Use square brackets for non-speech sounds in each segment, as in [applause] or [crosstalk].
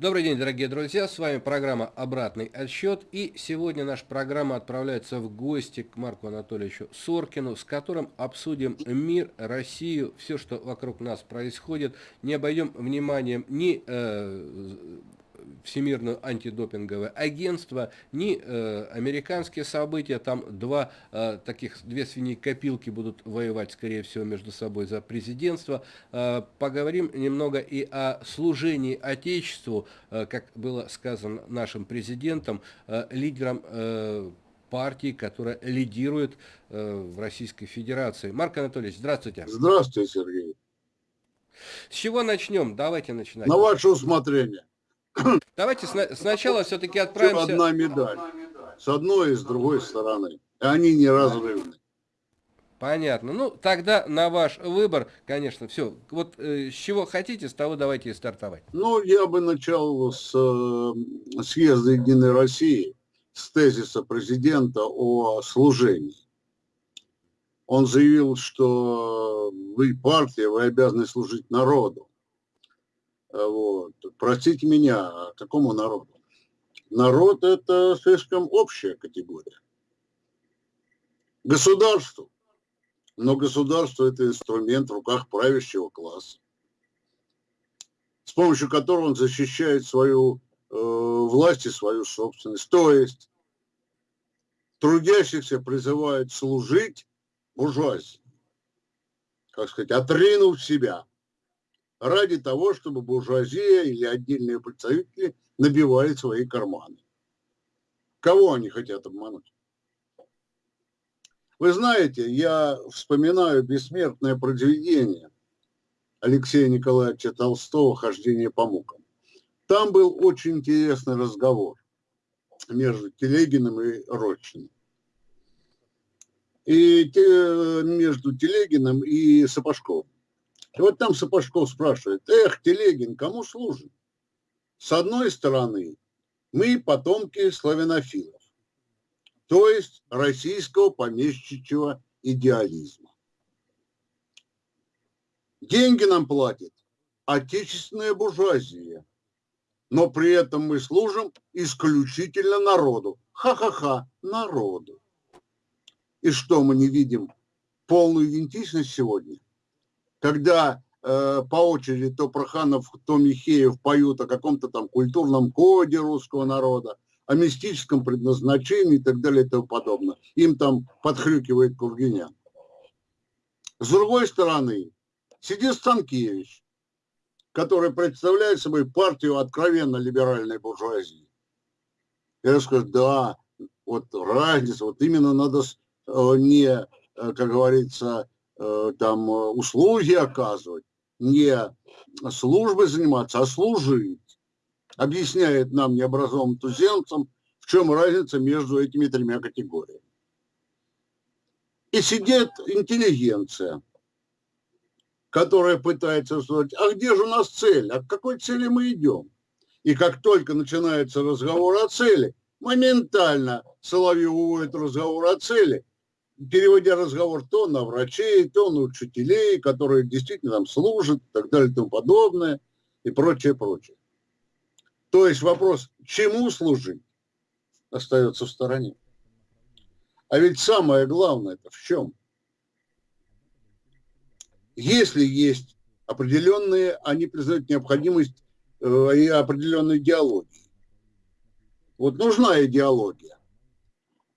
Добрый день, дорогие друзья, с вами программа «Обратный отсчет». И сегодня наша программа отправляется в гости к Марку Анатольевичу Соркину, с которым обсудим мир, Россию, все, что вокруг нас происходит. Не обойдем вниманием ни э, Всемирное антидопинговое агентство, ни э, американские события, там два э, таких, две свиньи копилки будут воевать, скорее всего, между собой за президентство. Э, поговорим немного и о служении Отечеству, э, как было сказано нашим президентом, э, лидером э, партии, которая лидирует э, в Российской Федерации. Марк Анатольевич, здравствуйте. Здравствуйте, Сергей. С чего начнем? Давайте начинать. На ваше усмотрение. [clears throat] Давайте сна сначала все-таки отправимся... Одна медаль. С одной и с другой стороны. И они неразрывны. Понятно. Ну, тогда на ваш выбор, конечно, все. Вот э, с чего хотите, с того давайте и стартовать. Ну, я бы начал с э, съезда Единой России, с тезиса президента о служении. Он заявил, что вы партия, вы обязаны служить народу. Вот. Простите меня, а какому народу? Народ – это слишком общая категория. Государству. Но государство – это инструмент в руках правящего класса, с помощью которого он защищает свою э, власть и свою собственность. То есть трудящихся призывает служить буржуазии, как сказать, отринув себя – ради того, чтобы буржуазия или отдельные представители набивали свои карманы. Кого они хотят обмануть? Вы знаете, я вспоминаю бессмертное произведение Алексея Николаевича Толстого «Хождение по мукам». Там был очень интересный разговор между Телегиным и Рощиным. И между Телегиным и Сапожковым. И вот там Сапожков спрашивает, эх, Телегин, кому служит? С одной стороны, мы потомки славянофилов, то есть российского помещичьего идеализма. Деньги нам платит отечественная буржуазия, но при этом мы служим исключительно народу. Ха-ха-ха, народу. И что, мы не видим полную идентичность сегодня? Когда э, по очереди то Проханов, то Михеев поют о каком-то там культурном коде русского народа, о мистическом предназначении и так далее и тому подобное. Им там подхрюкивает Кургинян. С другой стороны, сидит Станкевич, который представляет собой партию откровенно либеральной буржуазии. Я скажу, да, вот разница, вот именно надо э, не, э, как говорится, там э, услуги оказывать, не службой заниматься, а служить. Объясняет нам, необразованным туземцам, в чем разница между этими тремя категориями. И сидит интеллигенция, которая пытается сказать, а где же у нас цель, а к какой цели мы идем? И как только начинается разговор о цели, моментально Соловьев уводит разговор о цели переводя разговор то на врачей, то на учителей, которые действительно там служат и так далее и тому подобное, и прочее, прочее. То есть вопрос, чему служить, остается в стороне. А ведь самое главное это в чем? Если есть определенные, они признают необходимость э, и определенной идеологии. Вот нужна идеология.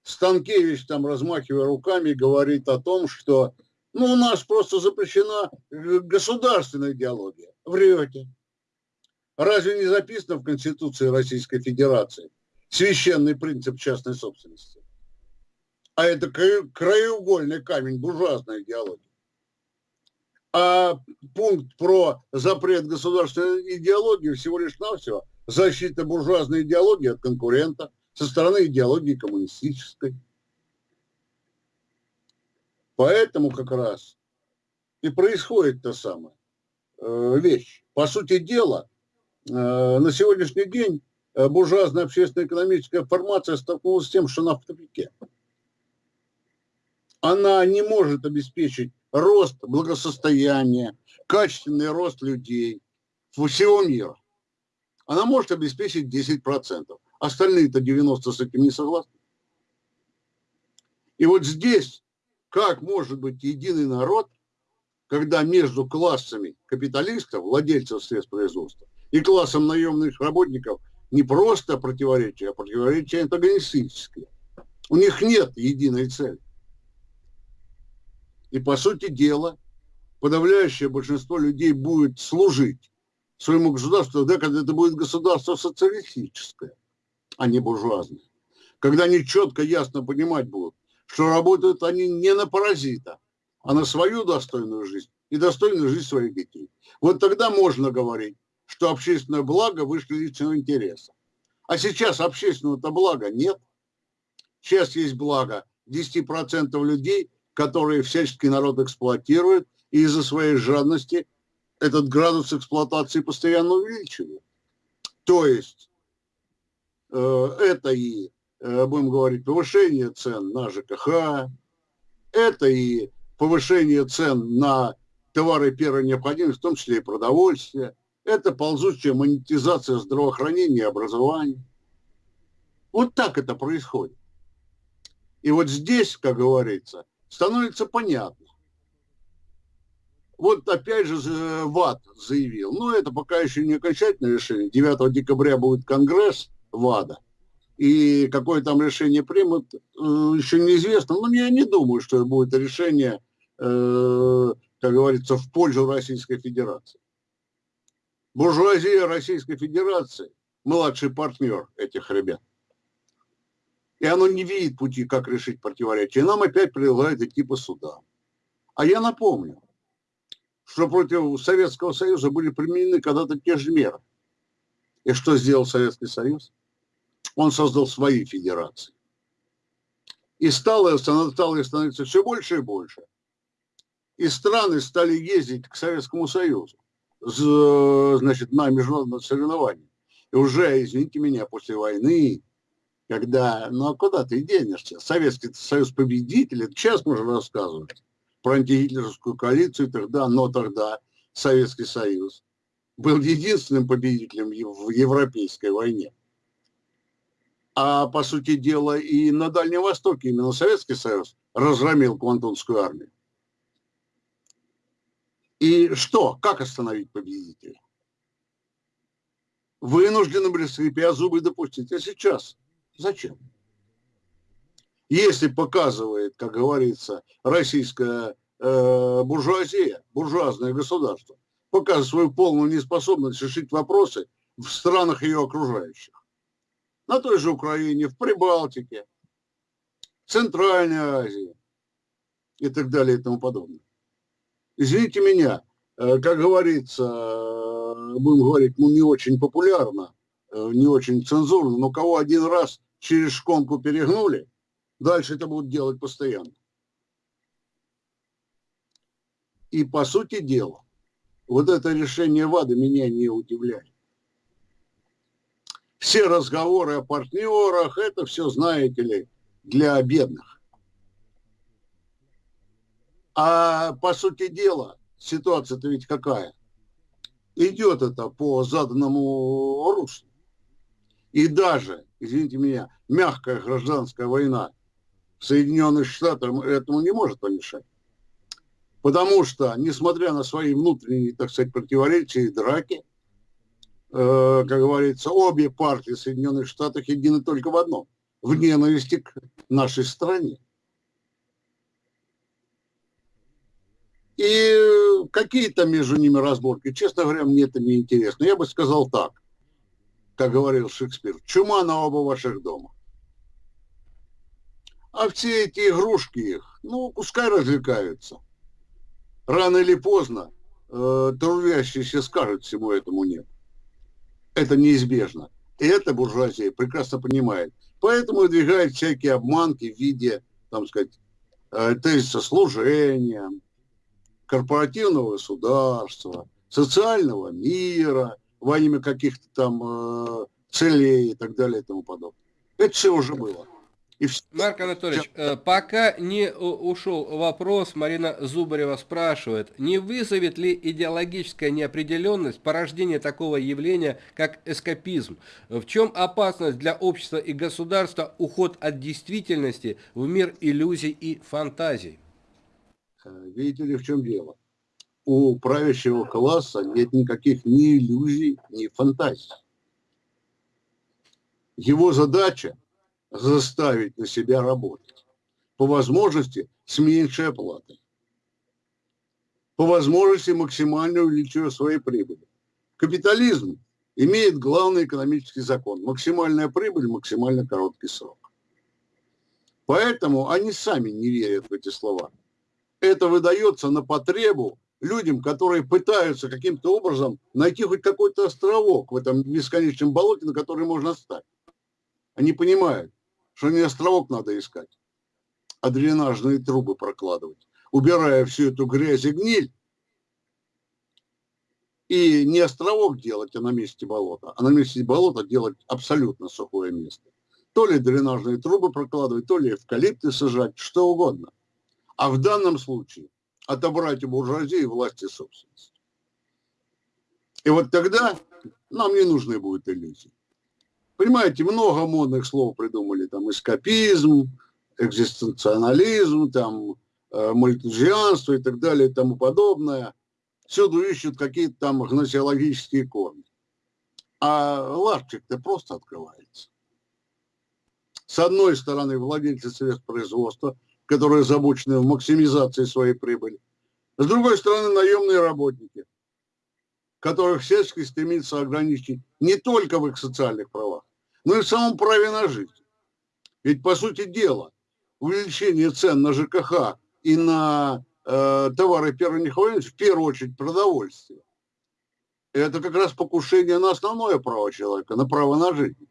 Станкевич там, размахивая руками, говорит о том, что ну, у нас просто запрещена э, государственная идеология. Врете. Разве не записано в Конституции Российской Федерации священный принцип частной собственности? А это краеугольный камень буржуазной идеологии. А пункт про запрет государственной идеологии всего лишь навсего защита буржуазной идеологии от конкурента – со стороны идеологии коммунистической. Поэтому как раз и происходит та самая э, вещь. По сути дела, э, на сегодняшний день э, буржуазная общественно-экономическая формация столкнулась с тем, что она в тупике. Она не может обеспечить рост благосостояния, качественный рост людей всего мира. она может обеспечить 10%. Остальные-то 90 с этим не согласны. И вот здесь, как может быть единый народ, когда между классами капиталистов, владельцев средств производства, и классом наемных работников не просто противоречие, а противоречие антагонистическое. У них нет единой цели. И по сути дела, подавляющее большинство людей будет служить своему государству тогда, когда это будет государство социалистическое, а не буржуазное. Когда они четко, ясно понимать будут, что работают они не на паразита, а на свою достойную жизнь и достойную жизнь своих детей. Вот тогда можно говорить, что общественное благо выше личного интереса. А сейчас общественного-то блага нет. Сейчас есть благо 10% людей, которые всячески народ эксплуатируют, и из-за своей жадности этот градус эксплуатации постоянно увеличивает. То есть это и, э, будем говорить, повышение цен на ЖКХ, это и повышение цен на товары первой необходимости, в том числе и продовольствие. Это ползучая монетизация здравоохранения и образования. Вот так это происходит. И вот здесь, как говорится, становится понятно. Вот опять же ВАД заявил, ну это пока еще не окончательное решение, 9 декабря будет конгресс ВАДа, и какое там решение примут, э, еще неизвестно, но я не думаю, что будет решение э, как говорится, в пользу Российской Федерации. Буржуазия Российской Федерации – младший партнер этих ребят. И оно не видит пути, как решить противоречие. И нам опять предлагают идти по судам. А я напомню, что против Советского Союза были применены когда-то те же меры. И что сделал Советский Союз? Он создал свои федерации. И стало, стало становиться все больше и больше и страны стали ездить к Советскому Союзу значит, на международные соревнования. И уже, извините меня, после войны, когда, ну а куда ты денешься? Советский Союз победитель, сейчас можно рассказывать про антигитлеровскую коалицию тогда, но тогда Советский Союз был единственным победителем в Европейской войне. А по сути дела и на Дальнем Востоке именно Советский Союз разгромил Квантунскую армию. И что? Как остановить победителя? Вынуждены были, скрипя зубы, допустить. А сейчас зачем? Если показывает, как говорится, российская э, буржуазия, буржуазное государство, показывает свою полную неспособность решить вопросы в странах ее окружающих. На той же Украине, в Прибалтике, Центральной Азии и так далее и тому подобное извините меня, э, как говорится, э, будем говорить, ну, не очень популярно, э, не очень цензурно, но кого один раз через шконку перегнули, дальше это будут делать постоянно. И по сути дела, вот это решение ВАДА меня не удивляет. Все разговоры о партнерах, это все, знаете ли, для бедных. А по сути дела, ситуация-то ведь какая? Идет это по заданному руслу. И даже, извините меня, мягкая гражданская война Соединенных Штатах этому не может помешать. Потому что, несмотря на свои внутренние, так сказать, противоречия и драки, как говорится, обе партии Соединенных Штатов едины только в одном – в ненависти к нашей стране. И какие там между ними разборки, честно говоря, мне это не интересно. Я бы сказал так, как говорил Шекспир, чума на оба ваших дома. А все эти игрушки их, ну, пускай развлекаются. Рано или поздно э, трудящиеся скажут всему этому нет. Это неизбежно. И это буржуазия прекрасно понимает. Поэтому выдвигает всякие обманки в виде, там сказать, э, тезиса служения, корпоративного государства, социального мира, во имя каких-то там э, целей и так далее и тому подобное. Это все уже было. И. Марк Анатольевич, э, пока не ушел вопрос, Марина Зубарева спрашивает, не вызовет ли идеологическая неопределенность порождения такого явления, как эскапизм? В чем опасность для общества и государства уход от действительности в мир иллюзий и фантазий? Э, видите ли, в чем дело? У правящего класса нет никаких ни иллюзий, ни фантазий. Его задача заставить на себя работать. По возможности с меньшей оплатой. По возможности максимально увеличивая свои прибыли. Капитализм имеет главный экономический закон. Максимальная прибыль, максимально короткий срок. Поэтому они сами не верят в эти слова. Это выдается на потребу людям, которые пытаются каким-то образом найти хоть какой-то островок в этом бесконечном болоте, на который можно стать. Они понимают, что не островок надо искать, а дренажные трубы прокладывать, убирая всю эту грязь и гниль, и не островок делать, а на месте болота, а на месте болота делать абсолютно сухое место. То ли дренажные трубы прокладывать, то ли эвкалипты сажать, что угодно. А в данном случае отобрать у буржуазии власти собственности. И вот тогда нам не нужны будут иллюзии. Понимаете, много модных слов придумали, там эскапизм, экзистенциализм, там э, мультижианство и так далее и тому подобное. Всюду ищут какие-то там гносеологические корни. А ларчик-то просто открывается. С одной стороны, владельцы средств производства, которые озабочены в максимизации своей прибыли. С другой стороны, наемные работники, которых всячески стремится ограничить не только в их социальных правах, но и в самом праве на жизнь. Ведь, по сути дела, увеличение цен на ЖКХ и на э, товары первой необходимости, в первую очередь продовольствие, это как раз покушение на основное право человека, на право на жизнь.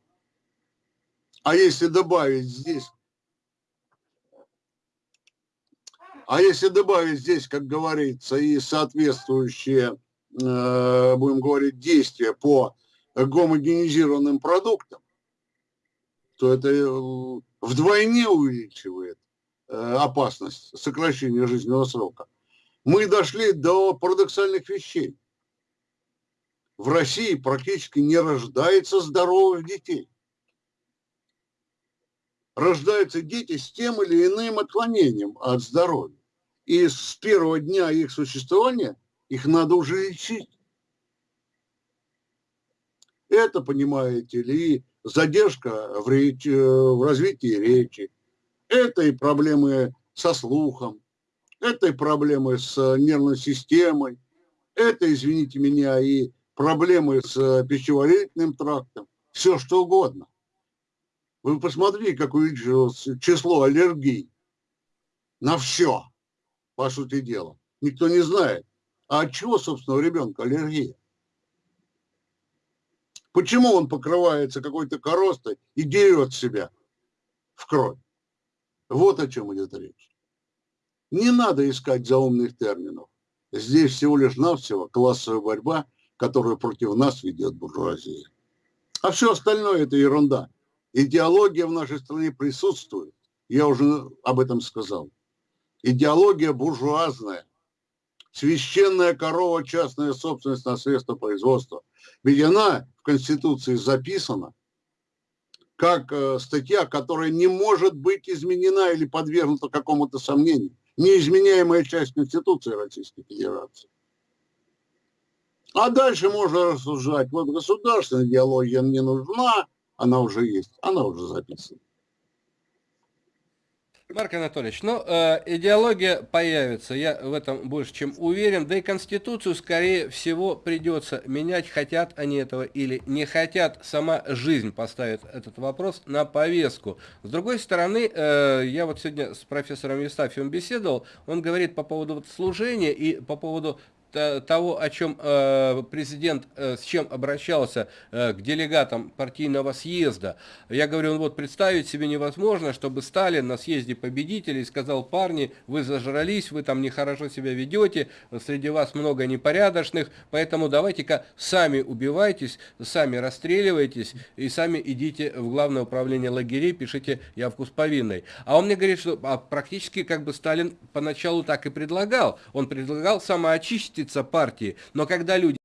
А если добавить здесь, а если добавить здесь, как говорится, и соответствующие Э, будем говорить, действия по гомогенизированным продуктам, то это э, вдвойне увеличивает э, опасность сокращения жизненного срока. Мы дошли до парадоксальных вещей. В России практически не рождается здоровых детей. Рождаются дети с тем или иным отклонением от здоровья. И с первого дня их существования их надо уже лечить. Это, понимаете ли, задержка в, речи, в развитии речи. Это и проблемы со слухом, это и проблемы с нервной системой, это, извините меня, и проблемы с пищеварительным трактом, все что угодно. Вы посмотрите, как увеличилось число аллергий на все, по сути дела. Никто не знает. А от чего, собственно, у ребенка аллергия? Почему он покрывается какой-то коростой и дерет себя в кровь? Вот о чем идет речь. Не надо искать заумных терминов. Здесь всего лишь навсего классовая борьба, которую против нас ведет буржуазия. А все остальное это ерунда. Идеология в нашей стране присутствует. Я уже об этом сказал. Идеология буржуазная священная корова, частная собственность на средства производства. Ведь она в Конституции записана как э, статья, которая не может быть изменена или подвергнута какому-то сомнению. Неизменяемая часть Конституции Российской Федерации. А дальше можно рассуждать. Вот государственная идеология не нужна, она уже есть, она уже записана. Марк Анатольевич, ну, э, идеология появится, я в этом больше чем уверен, да и Конституцию, скорее всего, придется менять, хотят они этого или не хотят, сама жизнь поставит этот вопрос на повестку. С другой стороны, э, я вот сегодня с профессором Евстафьевым беседовал, он говорит по поводу вот служения и по поводу того, о чем э, президент, э, с чем обращался э, к делегатам партийного съезда. Я говорю, ну вот представить себе невозможно, чтобы Сталин на съезде победителей сказал, парни, вы зажрались, вы там нехорошо себя ведете, среди вас много непорядочных, поэтому давайте-ка сами убивайтесь, сами расстреливайтесь и сами идите в главное управление лагерей, пишите явку с повинной. А он мне говорит, что а практически как бы Сталин поначалу так и предлагал. Он предлагал самоочиститься партии, но когда люди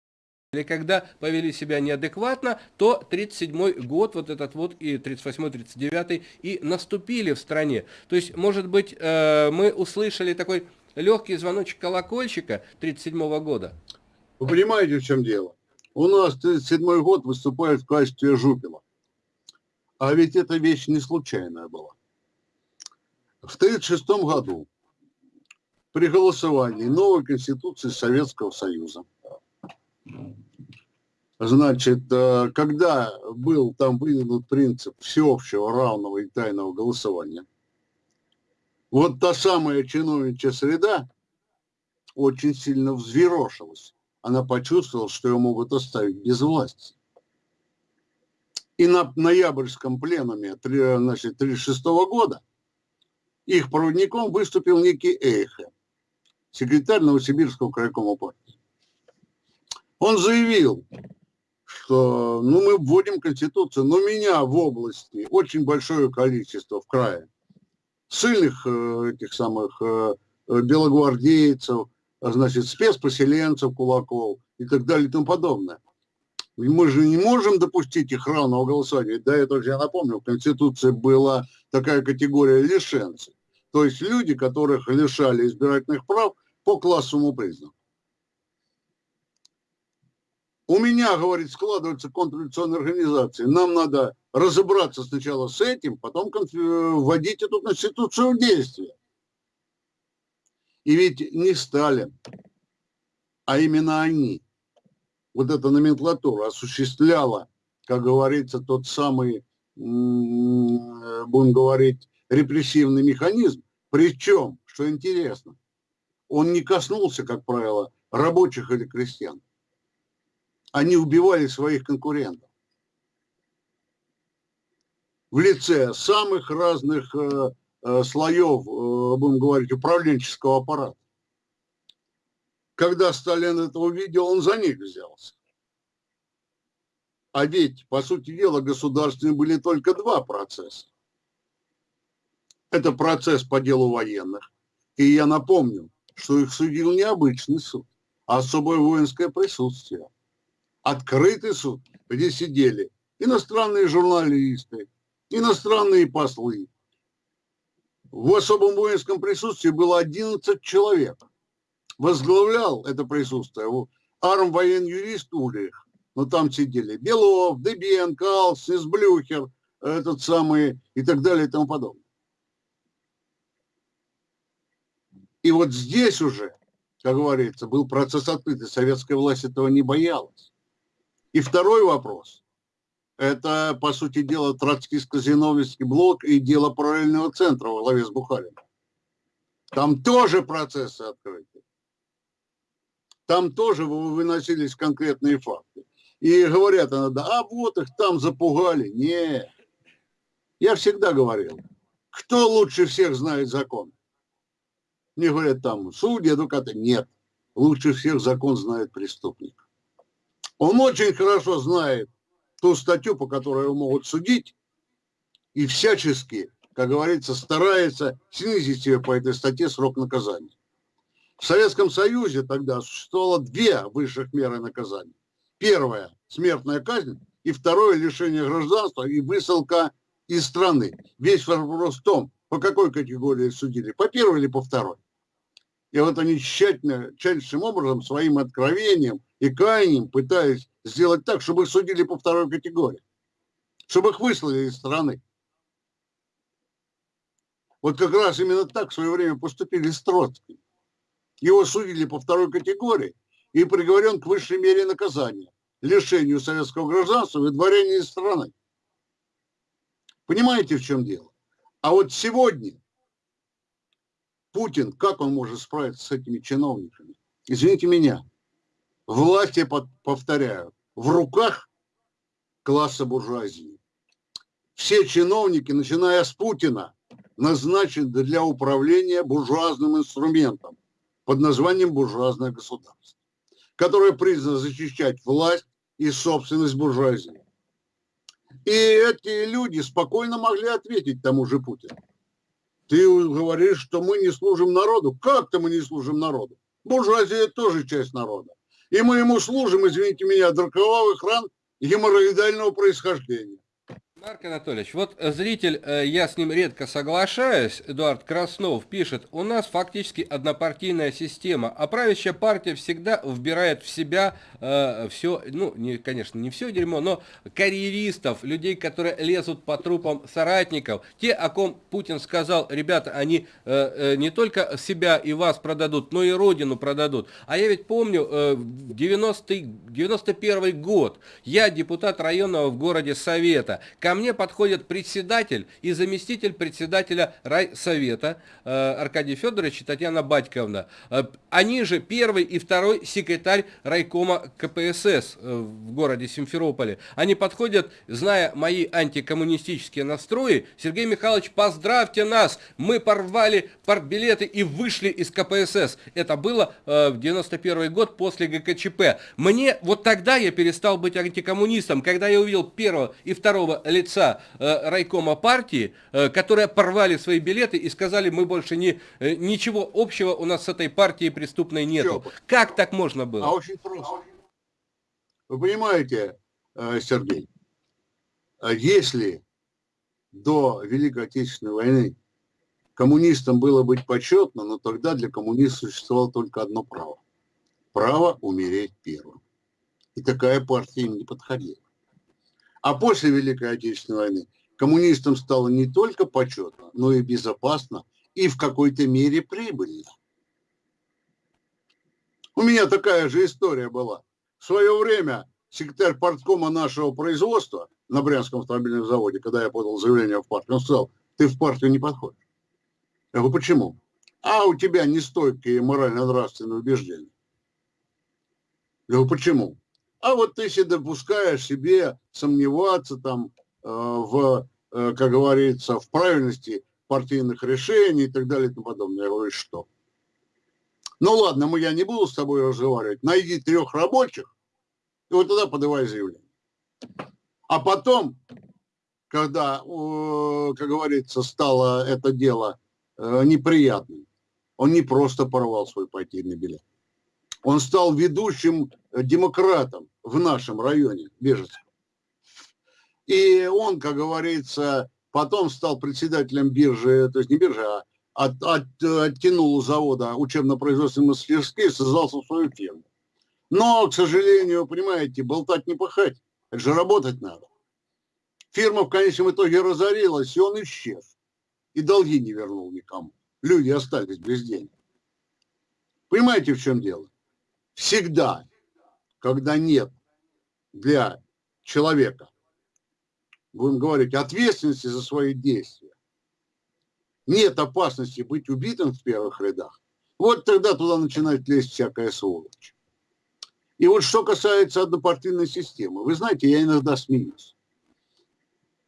или когда повели себя неадекватно, то 37 год, вот этот вот и 38-39 и наступили в стране. То есть, может быть, э, мы услышали такой легкий звоночек колокольчика 37 -го года. Вы понимаете, в чем дело? У нас 37 год выступает в качестве жупила. А ведь эта вещь не случайная была. В 1936 году при голосовании новой Конституции Советского Союза, значит, э, когда был там выдвинут принцип всеобщего, равного и тайного голосования, вот та самая чиновничья среда очень сильно взъерошилась. Она почувствовала, что ее могут оставить без власти. И на ноябрьском пленуме значит, 1936 года их проводником выступил некий Эйхе, секретарь Новосибирского крайкома партии. Он заявил, что ну, мы вводим Конституцию, но меня в области очень большое количество в крае сильных э, этих самых э, белогвардейцев, значит, спецпоселенцев, кулаков и так далее и тому подобное. Мы же не можем допустить их равного голосования. До этого я напомню, в Конституции была такая категория лишенцев. То есть люди, которых лишали избирательных прав по классовому признаку. У меня, говорит, складывается контрреволюционная организация. Нам надо разобраться сначала с этим, потом вводить эту конституцию в действие. И ведь не Сталин, а именно они, вот эта номенклатура осуществляла, как говорится, тот самый, будем говорить, репрессивный механизм. Причем, что интересно, он не коснулся, как правило, рабочих или крестьян. Они убивали своих конкурентов в лице самых разных э, э, слоев, э, будем говорить, управленческого аппарата. Когда Сталин это увидел, он за них взялся. А ведь, по сути дела, государственные были только два процесса. Это процесс по делу военных. И я напомню, что их судил не обычный суд, а особое воинское присутствие. Открытый суд, где сидели иностранные журналисты, иностранные послы. В особом воинском присутствии было 11 человек. Возглавлял это присутствие арм воен-юрист Ульрих. Но там сидели Белов, Дебен, Калс, Блюхер, этот самый и так далее и тому подобное. И вот здесь уже, как говорится, был процесс открытый. Советская власть этого не боялась. И второй вопрос. Это, по сути дела, троцкистско-зиновьевский блок и дело параллельного центра во главе с Бухарином. Там тоже процессы открыты. Там тоже выносились конкретные факты. И говорят иногда, а вот их там запугали. Нет. Я всегда говорил, кто лучше всех знает закон? Мне говорят там, судьи, адвокаты. Нет, лучше всех закон знает преступник. Он очень хорошо знает ту статью, по которой его могут судить, и всячески, как говорится, старается снизить себе по этой статье срок наказания. В Советском Союзе тогда существовало две высших меры наказания. Первая – смертная казнь, и второе – лишение гражданства и высылка из страны. Весь вопрос в том, по какой категории судили, по первой или по второй. И вот они тщательно, тщательнейшим образом, своим откровением и каянием пытались сделать так, чтобы их судили по второй категории. Чтобы их выслали из страны. Вот как раз именно так в свое время поступили с Троцким. Его судили по второй категории и приговорен к высшей мере наказания – лишению советского гражданства и дворения из страны. Понимаете, в чем дело? А вот сегодня Путин, как он может справиться с этими чиновниками? Извините меня, Власть, я повторяю, в руках класса буржуазии. Все чиновники, начиная с Путина, назначены для управления буржуазным инструментом под названием буржуазное государство, которое признано защищать власть и собственность буржуазии. И эти люди спокойно могли ответить тому же Путину. Ты говоришь, что мы не служим народу. Как-то мы не служим народу. Буржуазия тоже часть народа. И мы ему служим, извините меня, от роковых ран геморроидального происхождения. Марк Анатольевич, вот э, зритель, э, я с ним редко соглашаюсь, Эдуард Краснов пишет, у нас фактически однопартийная система, а правящая партия всегда вбирает в себя э, все, ну, не, конечно, не все дерьмо, но карьеристов, людей, которые лезут по трупам соратников, те, о ком Путин сказал, ребята, они э, э, не только себя и вас продадут, но и родину продадут. А я ведь помню, э, 90 91 год, я депутат районного в городе Совета, Ко мне подходит председатель и заместитель председателя райсовета э, Аркадий Федорович и Татьяна Батьковна. Э, они же первый и второй секретарь райкома КПСС э, в городе Симферополе. Они подходят, зная мои антикоммунистические настрои, Сергей Михайлович, поздравьте нас, мы порвали партбилеты и вышли из КПСС. Это было в 91 год после ГКЧП. Мне, вот тогда я перестал быть антикоммунистом, когда я увидел первого и второго лица э, райкома партии, э, которые порвали свои билеты и сказали, мы больше не, э, ничего общего у нас с этой партией преступной нету. Все. Как так можно было? А очень просто. Вы понимаете, э, Сергей, э, если до Великой Отечественной войны коммунистам было быть почетно, но тогда для коммунистов существовало только одно право. Право умереть первым. И такая партия им не подходила. А после Великой Отечественной войны коммунистам стало не только почетно, но и безопасно, и в какой-то мере прибыльно. У меня такая же история была. В свое время секретарь парткома нашего производства на Брянском автомобильном заводе, когда я подал заявление в партию, он сказал, ты в партию не подходишь. Я говорю, почему? А у тебя нестойкие морально-нравственные убеждения. Я говорю, почему? А вот ты себе допускаешь себе сомневаться там э, в, э, как говорится, в правильности партийных решений и так далее и тому подобное. Я говорю, что? Ну ладно, мы, я не буду с тобой разговаривать. Найди трех рабочих, и вот тогда подавай заявление. А потом, когда, как говорится, стало это дело э, неприятным, он не просто порвал свой партийный билет. Он стал ведущим демократом в нашем районе, Бежецком. И он, как говорится, потом стал председателем биржи, то есть не биржи, а от, от, оттянул завода учебно-производственные мастерские, создался свою фирму. Но, к сожалению, понимаете, болтать не пахать, это же работать надо. Фирма в конечном итоге разорилась, и он исчез. И долги не вернул никому. Люди остались без денег. Понимаете, в чем дело? Всегда, когда нет для человека, будем говорить, ответственности за свои действия, нет опасности быть убитым в первых рядах, вот тогда туда начинает лезть всякая сволочь. И вот что касается однопартийной системы, вы знаете, я иногда смеюсь.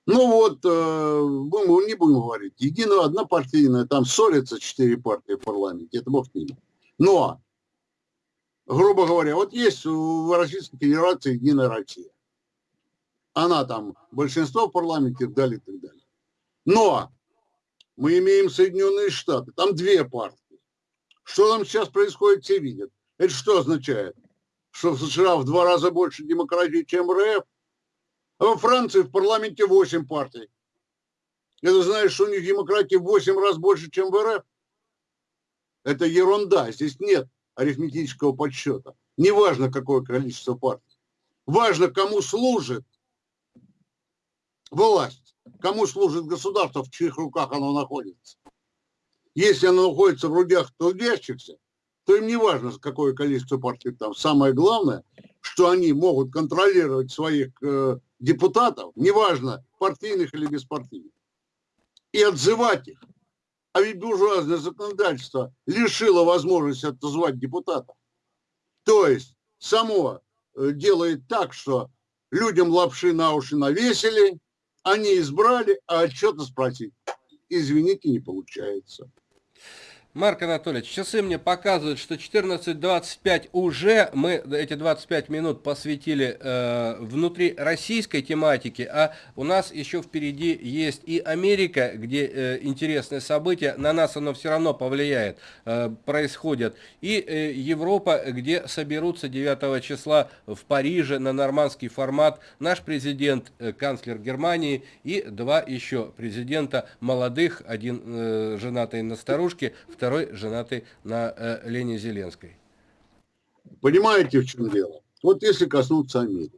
Ну вот, э, будем, не будем говорить, единая однопартийная, там ссорятся четыре партии в парламенте, это бог ними. Но грубо говоря, вот есть в Российской Федерации Единая Россия. Она там большинство в парламенте и так далее, и так далее. Но мы имеем Соединенные Штаты, там две партии. Что там сейчас происходит, все видят. Это что означает? Что в США в два раза больше демократии, чем в РФ? А во Франции в парламенте 8 партий. Это знаешь, что у них демократии в 8 раз больше, чем в РФ? Это ерунда, здесь нет арифметического подсчета. Неважно, какое количество партий. Важно, кому служит власть, кому служит государство, в чьих руках оно находится. Если оно находится в руках трудящихся, то им не важно, какое количество партий там. Самое главное, что они могут контролировать своих э, депутатов, неважно, партийных или беспартийных, и отзывать их. А ведь буржуазное законодательство лишило возможности отозвать депутата. То есть само э, делает так, что людям лапши на уши навесили, они избрали, а отчета спросить, извините, не получается. Марк Анатольевич, часы мне показывают, что 14.25 уже мы эти 25 минут посвятили э, внутри российской тематики, а у нас еще впереди есть и Америка, где э, интересные события, на нас оно все равно повлияет, э, происходят, и э, Европа, где соберутся 9 числа в Париже на нормандский формат. Наш президент, э, канцлер Германии и два еще президента молодых, один э, женатый на старушке, второй женатый на э, Лене Зеленской. Понимаете, в чем дело? Вот если коснуться Америки.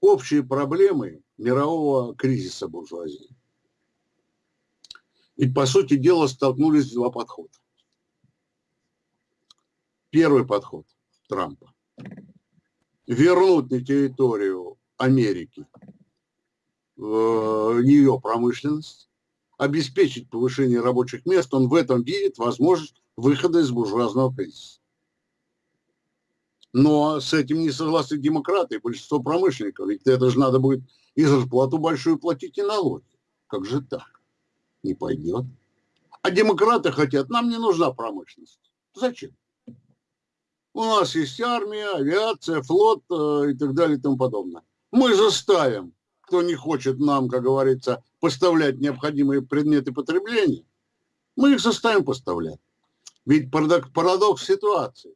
Общие проблемы мирового кризиса буржуазии. Ведь, по сути дела, столкнулись два подхода. Первый подход Трампа. Вернуть на территорию Америки в ее промышленность, обеспечить повышение рабочих мест, он в этом видит возможность выхода из буржуазного кризиса. Но с этим не согласны демократы и большинство промышленников. Ведь это же надо будет и зарплату большую платить, и налоги. Как же так? Не пойдет. А демократы хотят, нам не нужна промышленность. Зачем? У нас есть армия, авиация, флот э, и так далее и тому подобное. Мы заставим кто не хочет нам, как говорится, поставлять необходимые предметы потребления, мы их заставим поставлять. Ведь парадокс, ситуации.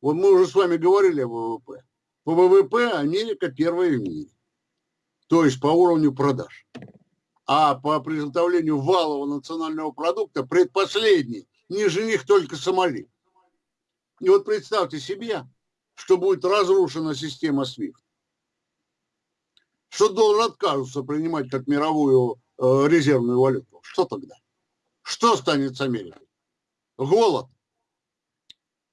Вот мы уже с вами говорили о ВВП. По ВВП Америка первая в мире. То есть по уровню продаж. А по приготовлению валового национального продукта предпоследний. Ниже них только Сомали. И вот представьте себе, что будет разрушена система SWIFT что доллар откажутся принимать как мировую э, резервную валюту. Что тогда? Что станет с Америкой? Голод.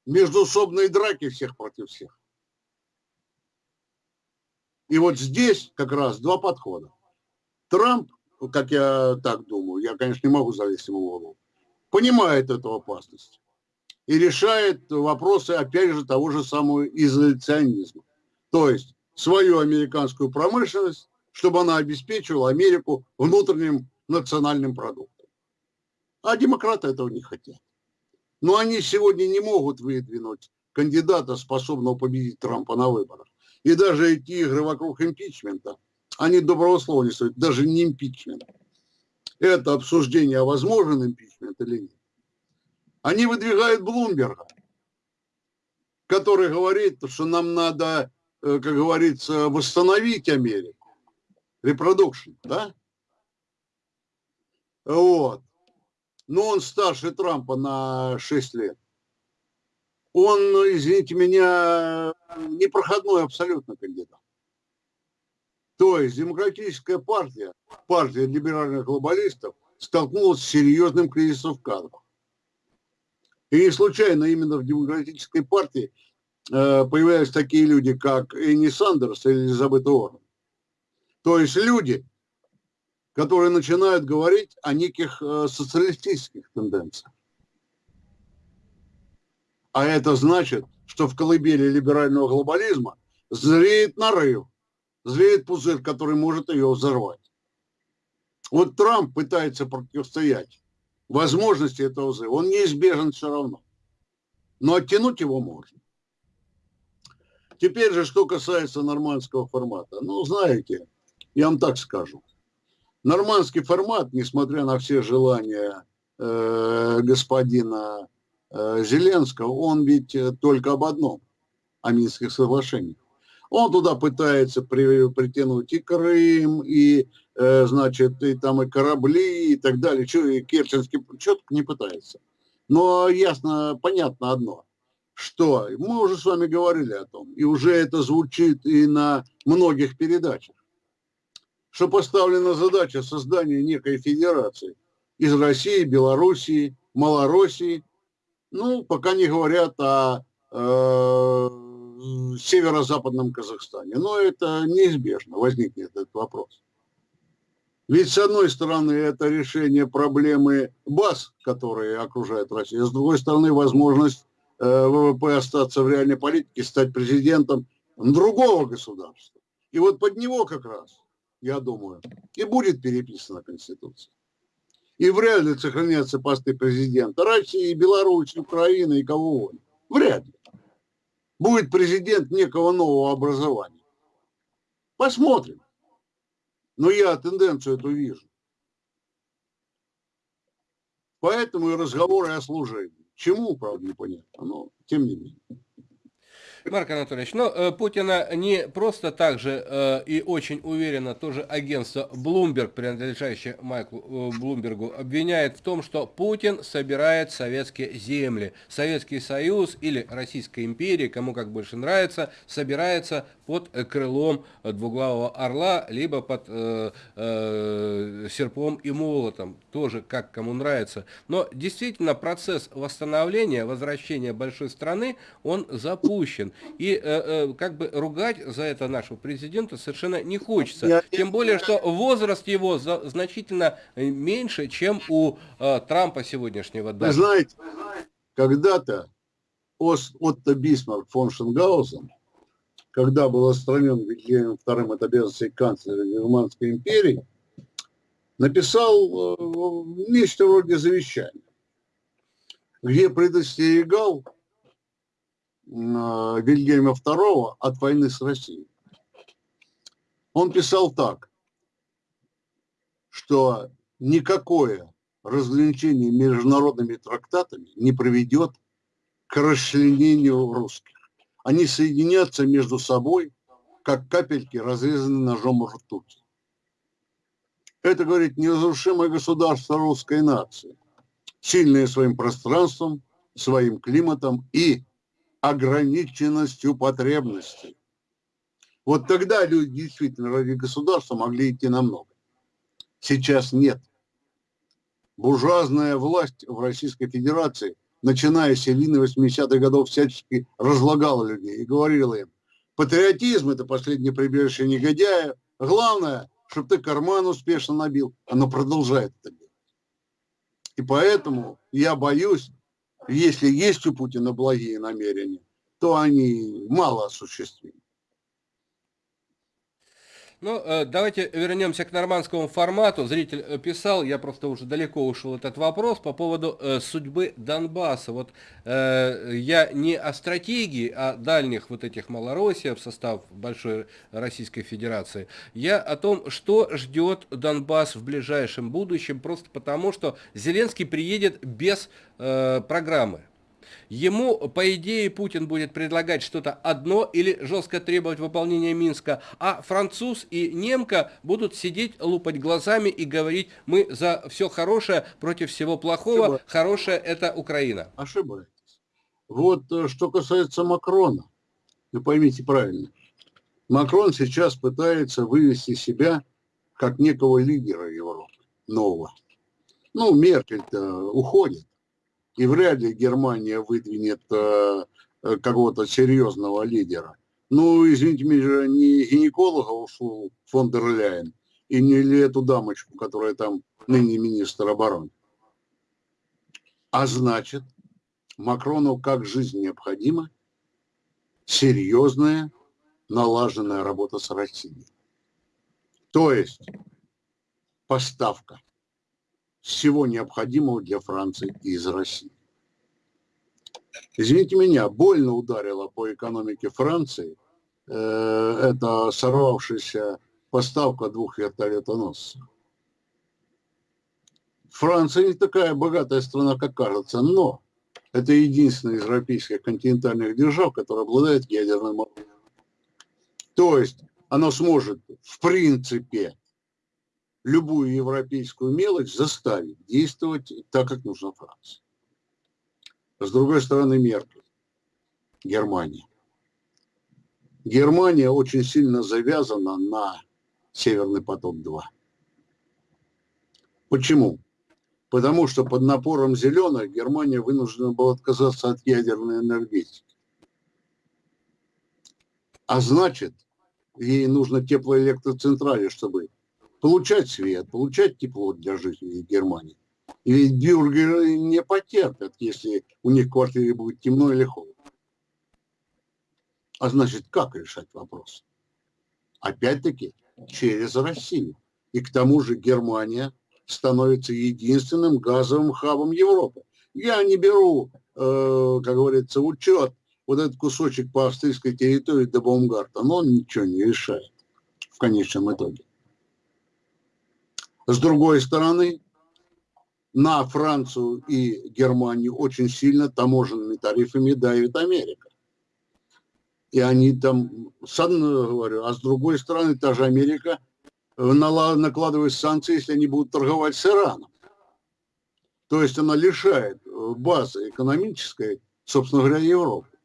Междуусобные драки всех против всех. И вот здесь как раз два подхода. Трамп, как я так думаю, я, конечно, не могу залезть ему в голову, понимает эту опасность и решает вопросы, опять же, того же самого изоляционизма. То есть свою американскую промышленность, чтобы она обеспечивала Америку внутренним национальным продуктом. А демократы этого не хотят. Но они сегодня не могут выдвинуть кандидата, способного победить Трампа на выборах. И даже эти игры вокруг импичмента, они доброго слова не стоят, даже не импичмент. Это обсуждение, возможен импичмент или нет. Они выдвигают Блумберга, который говорит, что нам надо как говорится, восстановить Америку. Репродукшн, да? Вот. Но он старше Трампа на 6 лет. Он, извините меня, непроходной абсолютно кандидат. То есть демократическая партия, партия либеральных глобалистов, столкнулась с серьезным кризисом в кадрах. И не случайно именно в демократической партии Э, появляются такие люди, как Энни Сандерс или Элизабет Уоррен. То есть люди, которые начинают говорить о неких э, социалистических тенденциях. А это значит, что в колыбели либерального глобализма зреет нарыв, зреет пузырь, который может ее взорвать. Вот Трамп пытается противостоять возможности этого взрыва. Он неизбежен все равно. Но оттянуть его можно. Теперь же, что касается нормандского формата. Ну, знаете, я вам так скажу. Нормандский формат, несмотря на все желания э, господина э, Зеленского, он ведь э, только об одном, о Минских соглашениях. Он туда пытается при, притянуть и Крым, и, э, значит, и там и корабли, и так далее. Что, и Керченский, что не пытается. Но ясно, понятно одно – что мы уже с вами говорили о том, и уже это звучит и на многих передачах, что поставлена задача создания некой федерации из России, Белоруссии, Малороссии, ну, пока не говорят о э, северо-западном Казахстане. Но это неизбежно, возникнет этот вопрос. Ведь, с одной стороны, это решение проблемы баз, которые окружают Россию, с другой стороны, возможность ВВП остаться в реальной политике, стать президентом другого государства. И вот под него как раз, я думаю, и будет переписана Конституция. И вряд ли сохранятся посты президента России, Беларуси, Украины и кого угодно. Вряд ли. Будет президент некого нового образования. Посмотрим. Но я тенденцию эту вижу. Поэтому и разговоры о служении. Чему, правда, непонятно, но тем не менее. Марк Анатольевич, но э, Путина не просто так же э, и очень уверенно тоже агентство Bloomberg, принадлежащее Майклу э, Блумбергу, обвиняет в том, что Путин собирает советские земли. Советский Союз или Российская империя, кому как больше нравится, собирается под крылом двуглавого орла, либо под э, э, серпом и молотом, тоже как кому нравится. Но действительно процесс восстановления, возвращения большой страны, он запущен. И э, э, как бы ругать за это нашего президента совершенно не хочется. Я, Тем более, что возраст его за, значительно меньше, чем у э, Трампа сегодняшнего. Вы знаете, когда-то Отто Бисмарк фон Шенгаузен когда был отстранен Вильгельмом II от обязанностей канцлера Германской империи, написал э, нечто вроде завещания, где предостерегал э, Вильгельма II от войны с Россией. Он писал так, что никакое разграничение международными трактатами не приведет к расчленению русских они соединятся между собой, как капельки, разрезанные ножом ртути. Это, говорит, неразрушимое государство русской нации, сильное своим пространством, своим климатом и ограниченностью потребностей. Вот тогда люди действительно ради государства могли идти на много. Сейчас нет. Буржуазная власть в Российской Федерации – начиная с середины 80-х годов, всячески разлагала людей и говорила им, патриотизм – это последнее прибежище негодяя, главное, чтобы ты карман успешно набил. Оно продолжает это делать. И поэтому я боюсь, если есть у Путина благие намерения, то они мало осуществимы. Ну, э, давайте вернемся к нормандскому формату. Зритель э, писал, я просто уже далеко ушел этот вопрос по поводу э, судьбы Донбасса. Вот э, я не о стратегии, а дальних вот этих Малороссия в состав Большой Российской Федерации. Я о том, что ждет Донбасс в ближайшем будущем, просто потому что Зеленский приедет без э, программы. Ему, по идее, Путин будет предлагать что-то одно или жестко требовать выполнения Минска, а француз и немка будут сидеть, лупать глазами и говорить, мы за все хорошее против всего плохого, Ошибаюсь. хорошее это Украина. Ошибаетесь. Вот э, что касается Макрона, вы поймите правильно, Макрон сейчас пытается вывести себя как некого лидера Европы, нового. Ну, Меркель-то уходит и вряд ли Германия выдвинет э, э, какого-то серьезного лидера. Ну, извините меня, не гинеколога ушел фон дер Ляйен, и не ли эту дамочку, которая там ныне министр обороны. А значит, Макрону как жизнь необходима серьезная налаженная работа с Россией. То есть поставка всего необходимого для Франции из России. Извините меня, больно ударило по экономике Франции э, это сорвавшаяся поставка двух вертолетоносцев. Франция не такая богатая страна, как кажется, но это единственная из европейских континентальных держав, которая обладает ядерным оружием. То есть она сможет, в принципе, любую европейскую мелочь заставить действовать так, как нужно Франции. С другой стороны, Меркель, Германия. Германия очень сильно завязана на Северный поток-2. Почему? Потому что под напором зеленых Германия вынуждена была отказаться от ядерной энергетики. А значит, ей нужно теплоэлектроцентрали, чтобы получать свет, получать тепло для жителей Германии. И бюргеры не потерпят, если у них в квартире будет темно или холодно. А значит, как решать вопрос? Опять-таки, через Россию. И к тому же Германия становится единственным газовым хабом Европы. Я не беру, э, как говорится, учет вот этот кусочек по австрийской территории до Баумгарта, но он ничего не решает в конечном итоге. С другой стороны, на Францию и Германию очень сильно таможенными тарифами давит Америка. И они там, с одной говорю, а с другой стороны, та же Америка э, накладывает санкции, если они будут торговать с Ираном. То есть она лишает э, базы экономической, собственно говоря, Европы.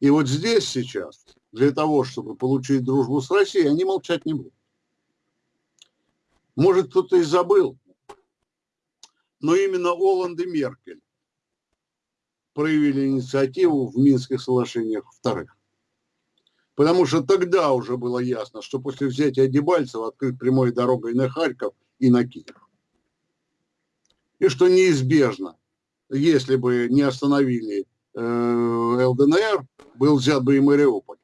И вот здесь сейчас, для того, чтобы получить дружбу с Россией, они молчать не будут. Может, кто-то и забыл, но именно Оланд и Меркель проявили инициативу в Минских соглашениях вторых. Потому что тогда уже было ясно, что после взятия Дебальцева открыт прямой дорогой на Харьков и на Киев. И что неизбежно, если бы не остановили э, ЛДНР, был взят бы и Мариуполь.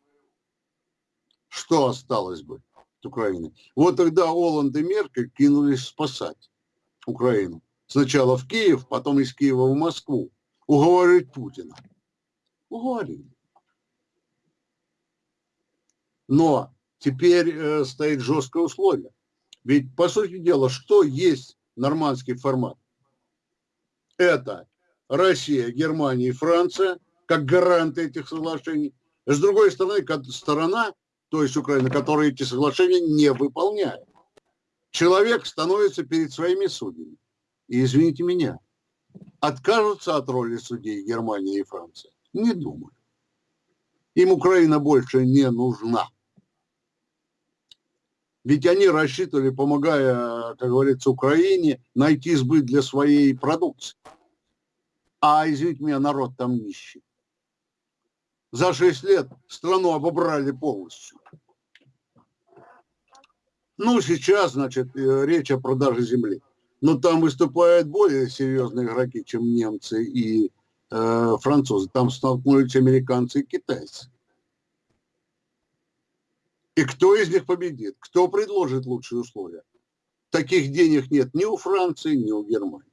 Что осталось бы Украины? Вот тогда Оланд и Меркель кинулись спасать Украину. Сначала в Киев, потом из Киева в Москву уговорить Путина. Уговорили. Но теперь э, стоит жесткое условие. Ведь, по сути дела, что есть нормандский формат? Это Россия, Германия и Франция, как гаранты этих соглашений. С другой стороны, сторона, то есть Украина, которая эти соглашения не выполняет. Человек становится перед своими судьями. И извините меня, откажутся от роли судей Германия и Франция? Не думаю. Им Украина больше не нужна. Ведь они рассчитывали, помогая, как говорится, Украине, найти сбыт для своей продукции. А, извините меня, народ там нищий. За 6 лет страну обобрали полностью. Ну, сейчас, значит, э, речь о продаже земли но там выступают более серьезные игроки, чем немцы и э, французы. Там столкнулись американцы и китайцы. И кто из них победит? Кто предложит лучшие условия? Таких денег нет ни у Франции, ни у Германии.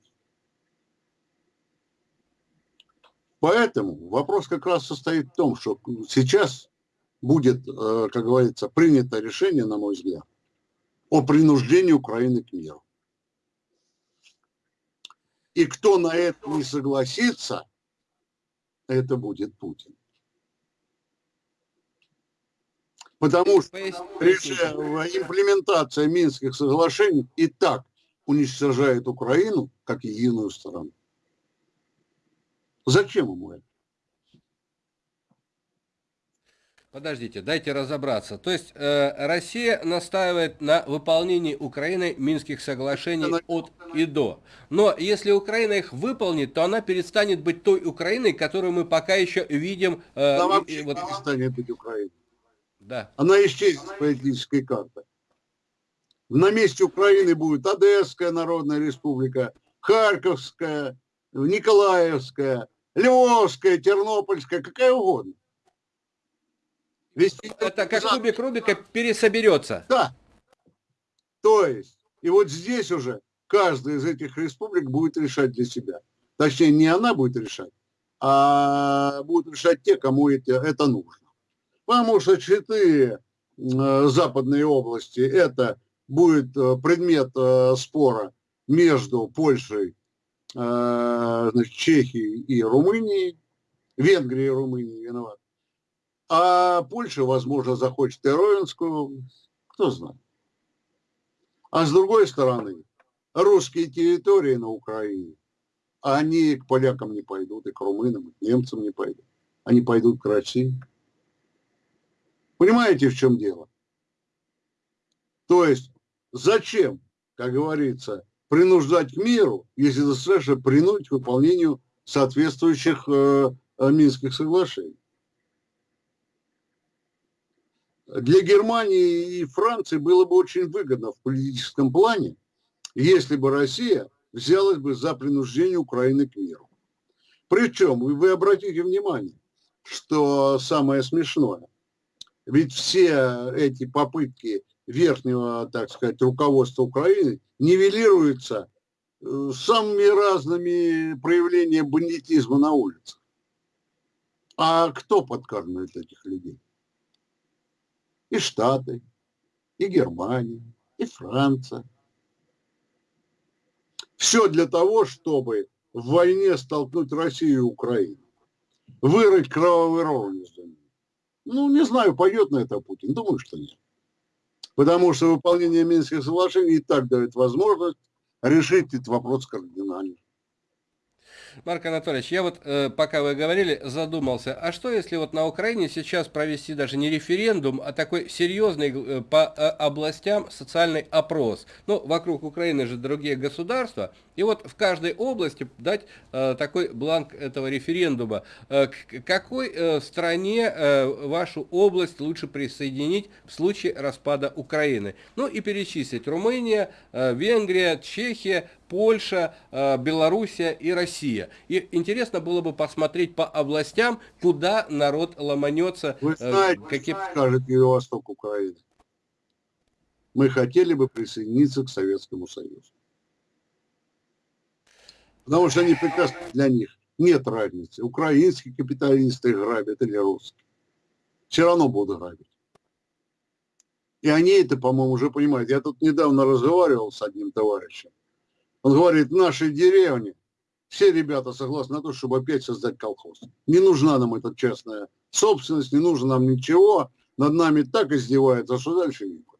Поэтому вопрос как раз состоит в том, что сейчас будет, э, как говорится, принято решение, на мой взгляд, о принуждении Украины к миру. И кто на это не согласится, это будет Путин. Потому что имплементация Минских соглашений и так уничтожает Украину, как единую страну. Зачем ему это? Подождите, дайте разобраться. То есть э, Россия настаивает на выполнении Украины Минских соглашений от и до. Но если Украина их выполнит, то она перестанет быть той Украиной, которую мы пока еще видим. Э, она вообще и, вот... перестанет быть Украиной. Да. Она исчезнет с политической карты. На месте Украины будет Одесская Народная Республика, Харьковская, Николаевская, Львовская, Тернопольская, какая угодно. Вести Это как кубик Рубика пересоберется. Да. То есть, и вот здесь уже каждая из этих республик будет решать для себя. Точнее, не она будет решать, а будут решать те, кому это, это нужно. Потому что четыре э, западные области, это будет э, предмет э, спора между Польшей, значит, Чехией и Румынией, Венгрией и Румынией виноват. А Польша, возможно, захочет и Ровенскую, кто знает. А с другой стороны, русские территории на Украине, они к полякам не пойдут, и к румынам, и к немцам не пойдут. Они пойдут к России. Понимаете, в чем дело? То есть, зачем, как говорится, принуждать к миру, если достаточно принудить к выполнению соответствующих э, э Минских соглашений? Для Германии и Франции было бы очень выгодно в политическом плане, если бы Россия взялась бы за принуждение Украины к миру. Причем, вы обратите внимание, что самое смешное, ведь все эти попытки верхнего, так сказать, руководства Украины нивелируются э, самыми разными проявлениями бандитизма на улицах. А кто подкармливает этих людей? И Штаты, и Германия, и Франция. Все для того, чтобы в войне столкнуть Россию и Украину. Вырыть кровавый ров ними. Ну, не знаю, пойдет на это Путин. Думаю, что нет. Потому что выполнение Минских соглашений и так дает возможность решить этот вопрос кардинально. Марк Анатольевич, я вот, э, пока вы говорили, задумался, а что если вот на Украине сейчас провести даже не референдум, а такой серьезный э, по э, областям социальный опрос? Ну, вокруг Украины же другие государства, и вот в каждой области дать такой бланк этого референдума. К какой стране вашу область лучше присоединить в случае распада Украины? Ну и перечислить Румыния, Венгрия, Чехия, Польша, э, Белоруссия и Россия. И интересно было бы посмотреть по областям, куда народ ломанется. Вы э, знаете, какие... скажет Юго-Восток Украины. Мы хотели бы присоединиться к Советскому Союзу. Потому что они прекрасно для них. Нет разницы, украинские капиталисты грабят или русские. Все равно будут грабить. И они это, по-моему, уже понимают. Я тут недавно разговаривал с одним товарищем. Он говорит, в нашей деревне все ребята согласны на то, чтобы опять создать колхоз. Не нужна нам эта частная собственность, не нужно нам ничего. Над нами так издеваются, что дальше не будет.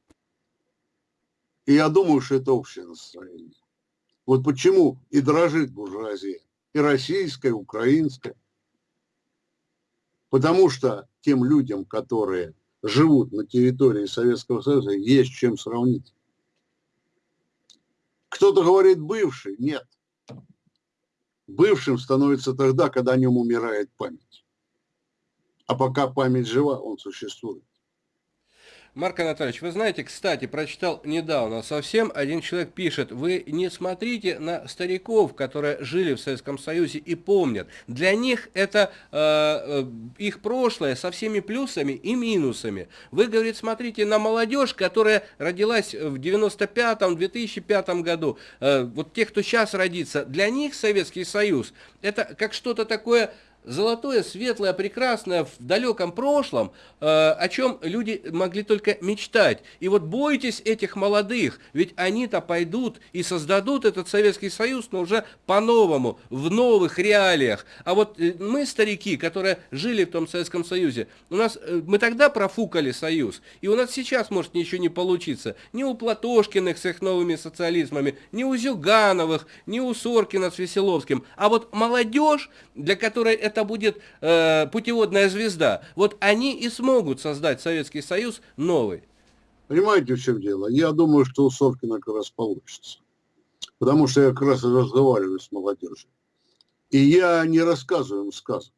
И я думаю, что это общее настроение. Вот почему и дрожит буржуазия. И российская, и украинская. Потому что тем людям, которые живут на территории Советского Союза, есть чем сравнить. Кто-то говорит бывший. Нет. Бывшим становится тогда, когда о нем умирает память. А пока память жива, он существует. Марк Анатольевич, вы знаете, кстати, прочитал недавно совсем, один человек пишет, вы не смотрите на стариков, которые жили в Советском Союзе и помнят. Для них это э, э их прошлое со всеми плюсами и минусами. Вы, говорит, смотрите на молодежь, которая родилась в 95-2005 году. Э, вот те, кто сейчас родится, для них Советский Союз это как что-то такое золотое, светлое, прекрасное в далеком прошлом, э, о чем люди могли только мечтать. И вот бойтесь этих молодых, ведь они-то пойдут и создадут этот Советский Союз, но уже по-новому, в новых реалиях. А вот э, мы, старики, которые жили в том Советском Союзе, у нас, э, мы тогда профукали Союз, и у нас сейчас может ничего не получиться. Ни у Платошкиных с их новыми социализмами, ни у Зюгановых, ни у Соркина с Веселовским. А вот молодежь, для которой это будет э, путеводная звезда. Вот они и смогут создать Советский Союз новый. Понимаете, в чем дело? Я думаю, что у Соркина как раз получится. Потому что я как раз разговариваю с молодежью. И я не рассказываю им сказок.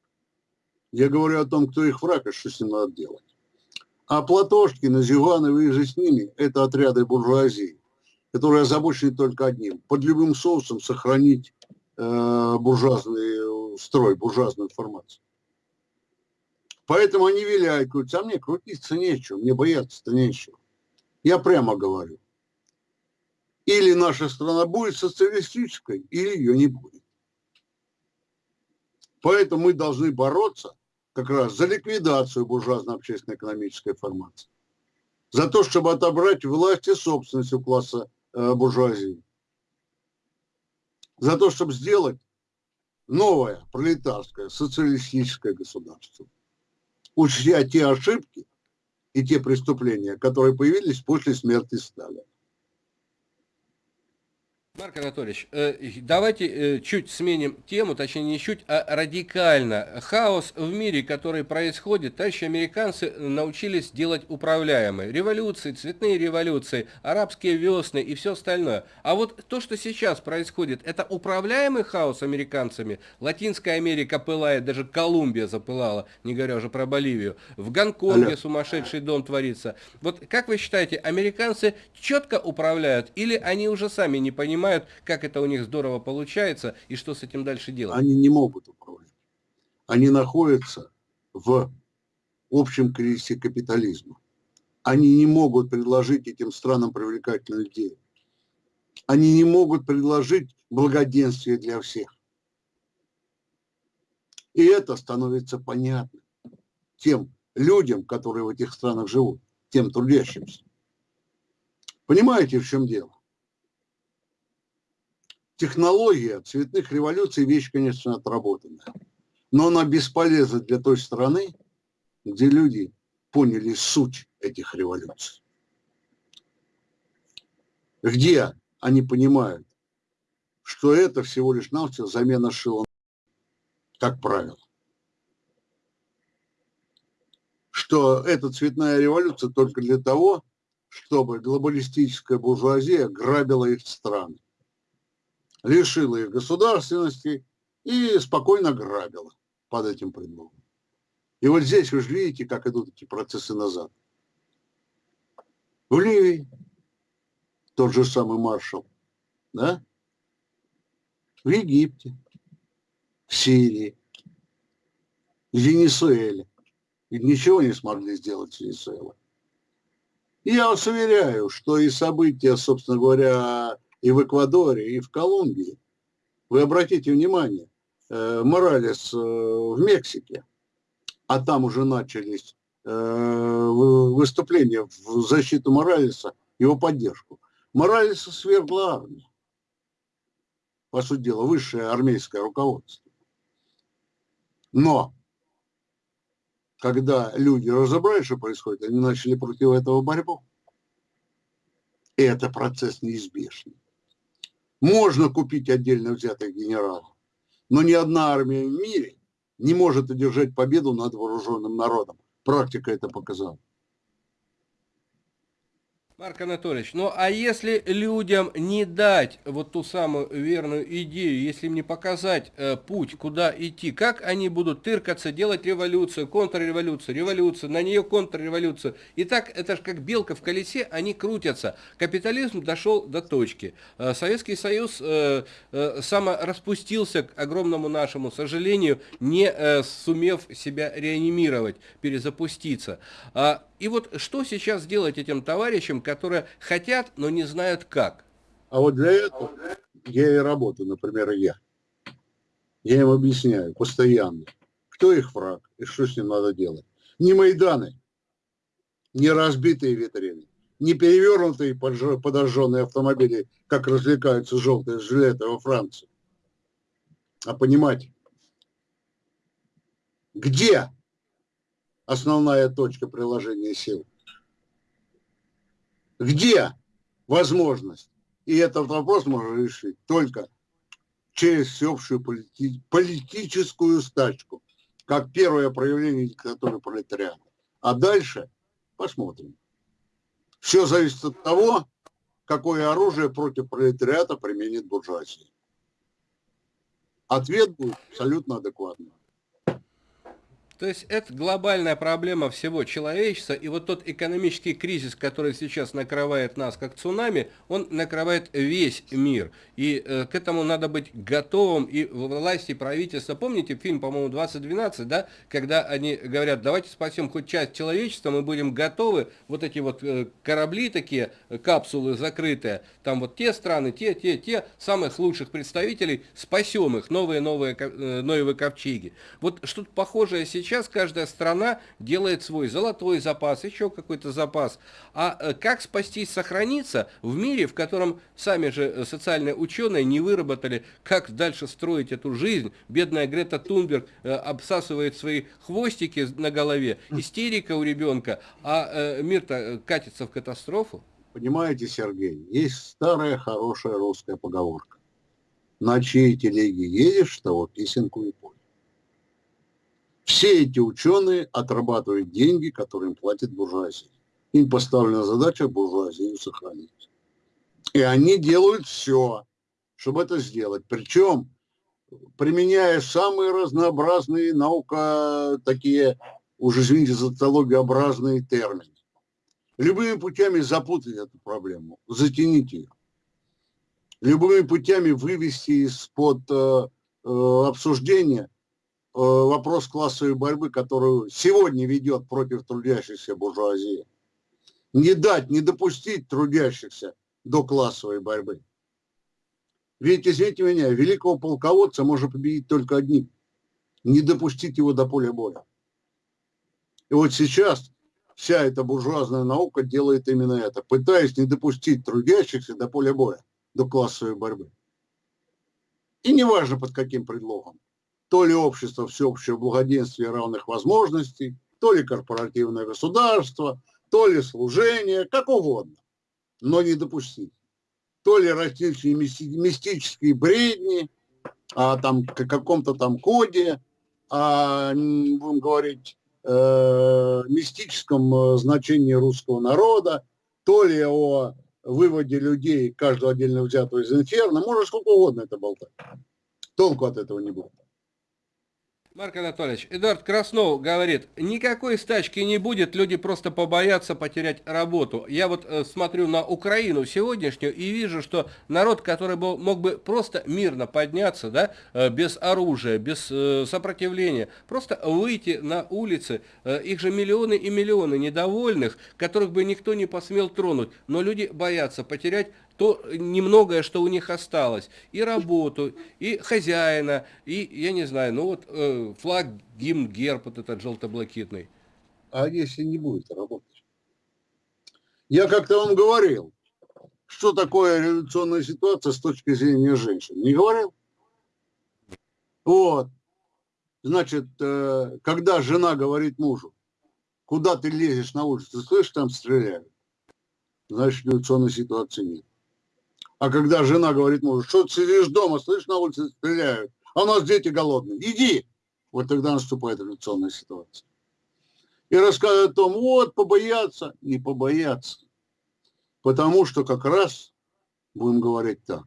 Я говорю о том, кто их враг и что с ним надо делать. А Платошкин, Зюганов и же с ними – это отряды буржуазии, которые озабочены только одним – под любым соусом сохранить э, буржуазные строй, буржуазную формацию. Поэтому они говорят, а мне крутиться нечего, мне бояться-то нечего. Я прямо говорю. Или наша страна будет социалистической, или ее не будет. Поэтому мы должны бороться как раз за ликвидацию буржуазно общественно-экономической формации. За то, чтобы отобрать власть и собственность у класса э, буржуазии. За то, чтобы сделать новое пролетарское социалистическое государство, учтя те ошибки и те преступления, которые появились после смерти Сталина. Марк Анатольевич, э, давайте э, чуть сменим тему, точнее не чуть, а радикально. Хаос в мире, который происходит, товарищи американцы научились делать управляемые. Революции, цветные революции, арабские весны и все остальное. А вот то, что сейчас происходит, это управляемый хаос американцами. Латинская Америка пылает, даже Колумбия запылала, не говоря уже про Боливию. В Гонконге Алло. сумасшедший дом творится. Вот как вы считаете, американцы четко управляют или они уже сами не понимают, понимают, как это у них здорово получается и что с этим дальше делать. Они не могут управлять. Они находятся в общем кризисе капитализма. Они не могут предложить этим странам привлекательную идею. Они не могут предложить благоденствие для всех. И это становится понятно тем людям, которые в этих странах живут, тем трудящимся. Понимаете, в чем дело? Технология цветных революций – вещь, конечно, отработанная. Но она бесполезна для той страны, где люди поняли суть этих революций. Где они понимают, что это всего лишь навсего замена шила, как правило. Что эта цветная революция только для того, чтобы глобалистическая буржуазия грабила их страны, лишила их государственности и спокойно грабила под этим предлогом. И вот здесь вы же видите, как идут эти процессы назад. В Ливии тот же самый маршал, да? В Египте, в Сирии, в Венесуэле. И ничего не смогли сделать с Венесуэлой. Я вас уверяю, что и события, собственно говоря, и в Эквадоре, и в Колумбии, вы обратите внимание, э, Моралес э, в Мексике, а там уже начались э, выступления в защиту Моралеса, его поддержку. Моралеса свергла армию. По сути дела, высшее армейское руководство. Но когда люди разобрались, что происходит, они начали против этого борьбу. И это процесс неизбежный. Можно купить отдельно взятых генералов, но ни одна армия в мире не может одержать победу над вооруженным народом. Практика это показала. Марк Анатольевич, ну а если людям не дать вот ту самую верную идею, если им не показать э, путь, куда идти, как они будут тыркаться, делать революцию, контрреволюцию, революцию, на нее контрреволюцию. И так, это же как белка в колесе, они крутятся. Капитализм дошел до точки. Э, Советский Союз э, э, самораспустился, к огромному нашему сожалению, не э, сумев себя реанимировать, перезапуститься. А и вот что сейчас делать этим товарищам, которые хотят, но не знают как? А вот для этого я и работаю, например, я. Я им объясняю постоянно, кто их враг и что с ним надо делать. Не Майданы, не разбитые витрины, не перевернутые подожженные автомобили, как развлекаются желтые жилеты во Франции. А понимать, где основная точка приложения сил? Где возможность? И этот вопрос можно решить только через всеобщую полити политическую стачку, как первое проявление диктатуры пролетариата. А дальше посмотрим. Все зависит от того, какое оружие против пролетариата применит буржуазия. Ответ будет абсолютно адекватный. То есть это глобальная проблема всего человечества, и вот тот экономический кризис, который сейчас накрывает нас как цунами, он накрывает весь мир. И э, к этому надо быть готовым, и власти, и правительство. Помните фильм, по-моему, 2012, да, когда они говорят, давайте спасем хоть часть человечества, мы будем готовы, вот эти вот э, корабли такие, э, капсулы закрытые, там вот те страны, те, те, те, самых лучших представителей, спасем их, новые-новые э, новые ковчеги. Вот что-то похожее сейчас сейчас каждая страна делает свой золотой запас, еще какой-то запас. А э, как спастись, сохраниться в мире, в котором сами же э, социальные ученые не выработали, как дальше строить эту жизнь. Бедная Грета Тунберг э, обсасывает свои хвостики на голове, истерика у ребенка, а мир-то катится в катастрофу. Понимаете, Сергей, есть старая хорошая русская поговорка. На чьей телеге едешь, того песенку и пой. Все эти ученые отрабатывают деньги, которые им платит буржуазия. Им поставлена задача буржуазию сохранить. И они делают все, чтобы это сделать. Причем применяя самые разнообразные наука, такие, уже извините, социологиообразные термины. Любыми путями запутать эту проблему, затянить ее. любыми путями вывести из-под э, э, обсуждения вопрос классовой борьбы, которую сегодня ведет против трудящихся буржуазии. Не дать, не допустить трудящихся до классовой борьбы. Ведь, извините меня, великого полководца можно победить только одним. Не допустить его до поля боя. И вот сейчас вся эта буржуазная наука делает именно это, пытаясь не допустить трудящихся до поля боя, до классовой борьбы. И неважно под каким предлогом. То ли общество всеобщего благоденствия и равных возможностей, то ли корпоративное государство, то ли служение, как угодно, но не допустить. То ли различные мистические бредни, а там каком-то там коде, а, будем говорить, э, мистическом э, значении русского народа, то ли о выводе людей, каждого отдельно взятого из инферно, можно сколько угодно это болтать. Толку от этого не будет. Марк Анатольевич, Эдуард Краснов говорит, никакой стачки не будет, люди просто побоятся потерять работу. Я вот э, смотрю на Украину сегодняшнюю и вижу, что народ, который был, мог бы просто мирно подняться, да, э, без оружия, без э, сопротивления, просто выйти на улицы, э, их же миллионы и миллионы недовольных, которых бы никто не посмел тронуть, но люди боятся потерять то немногое, что у них осталось. И работу, и хозяина, и, я не знаю, ну вот э, флаг, гимн, герб вот этот желто-блакитный. А если не будет работать? Я как-то вам говорил, что такое революционная ситуация с точки зрения женщин. Не говорил? Вот. Значит, э, когда жена говорит мужу, куда ты лезешь на улицу, слышишь, там стреляют, значит, революционной ситуации нет. А когда жена говорит мужу, что ты сидишь дома, слышишь, на улице стреляют, а у нас дети голодные, иди. Вот тогда наступает революционная ситуация. И рассказывают о том, вот, побояться, не побояться. Потому что как раз, будем говорить так,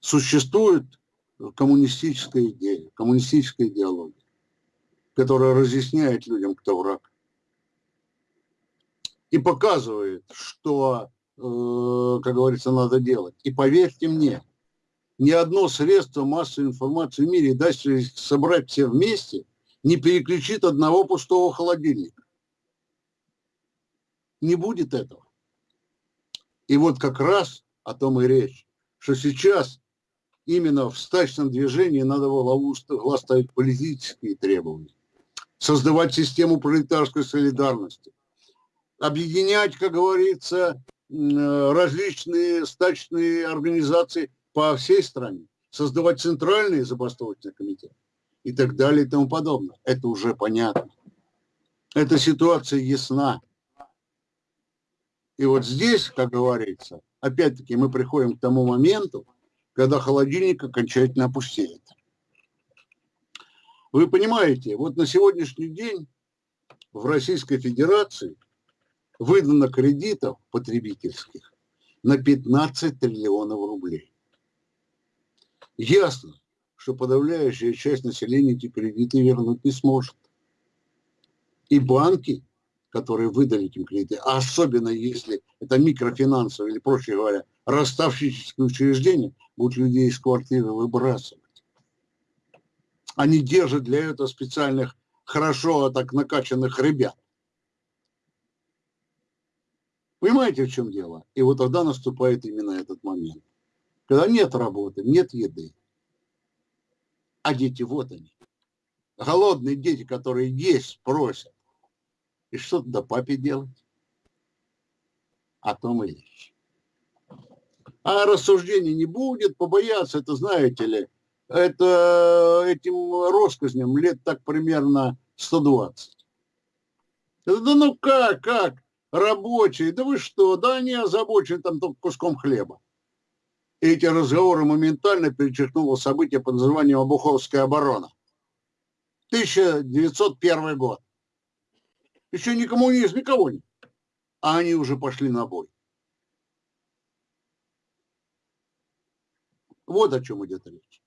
существует коммунистическая идея, коммунистическая идеология, которая разъясняет людям, кто враг. И показывает, что как говорится, надо делать. И поверьте мне, ни одно средство массовой информации в мире, даже собрать все вместе, не переключит одного пустого холодильника. Не будет этого. И вот как раз о том и речь, что сейчас именно в стачном движении надо было глаз ставить политические требования, создавать систему пролетарской солидарности, объединять, как говорится, Э, различные стачные организации по всей стране, создавать центральные забастовочные комитеты и так далее и тому подобное. Это уже понятно. Эта ситуация ясна. И вот здесь, как говорится, опять-таки мы приходим к тому моменту, когда холодильник окончательно опустеет. Вы понимаете, вот на сегодняшний день в Российской Федерации – выдано кредитов потребительских на 15 триллионов рублей. Ясно, что подавляющая часть населения эти кредиты вернуть не сможет. И банки, которые выдали этим кредиты, а особенно если это микрофинансовые или, проще говоря, расставщические учреждения, будут людей из квартиры выбрасывать. Они держат для этого специальных, хорошо так накачанных ребят. Понимаете, в чем дело? И вот тогда наступает именно этот момент. Когда нет работы, нет еды. А дети вот они. Голодные дети, которые есть, просят. И что тогда папе делать? О том и речь. А рассуждений не будет, побояться, это знаете ли, это этим россказням лет так примерно 120. Да ну как, как? Рабочие, да вы что, да они озабочены там только куском хлеба. Эти разговоры моментально перечеркнуло событие под названием Обуховская оборона. 1901 год. Еще ни коммунизм, никого нет. А они уже пошли на бой. Вот о чем идет речь.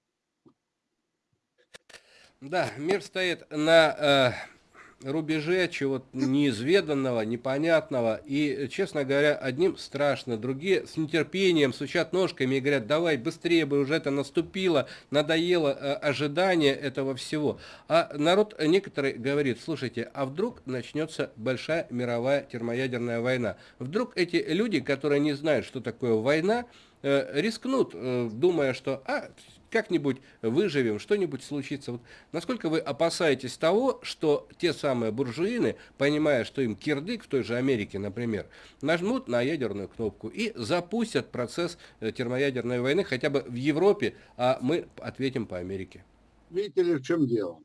Да, мир стоит на э, рубеже чего-то неизведанного, непонятного. И, честно говоря, одним страшно, другие с нетерпением сучат ножками и говорят, давай быстрее бы уже это наступило, надоело э, ожидание этого всего. А народ некоторый говорит, слушайте, а вдруг начнется большая мировая термоядерная война? Вдруг эти люди, которые не знают, что такое война, э, рискнут, э, думая, что а, как-нибудь выживем, что-нибудь случится. Вот насколько вы опасаетесь того, что те самые буржуины, понимая, что им кирдык в той же Америке, например, нажмут на ядерную кнопку и запустят процесс э, термоядерной войны хотя бы в Европе, а мы ответим по Америке? Видите ли, в чем дело?